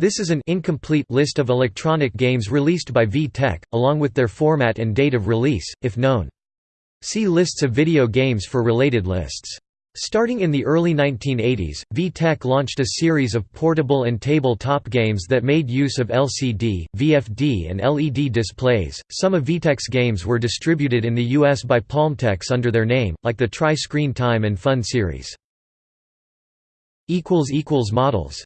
This is an incomplete list of electronic games released by VTech, along with their format and date of release, if known. See lists of video games for related lists. Starting in the early 1980s, VTech launched a series of portable and tabletop games that made use of LCD, VFD and LED displays. Some of VTech's games were distributed in the US by Palmtex under their name, like the Tri-Screen Time and Fun series. Equals equals Models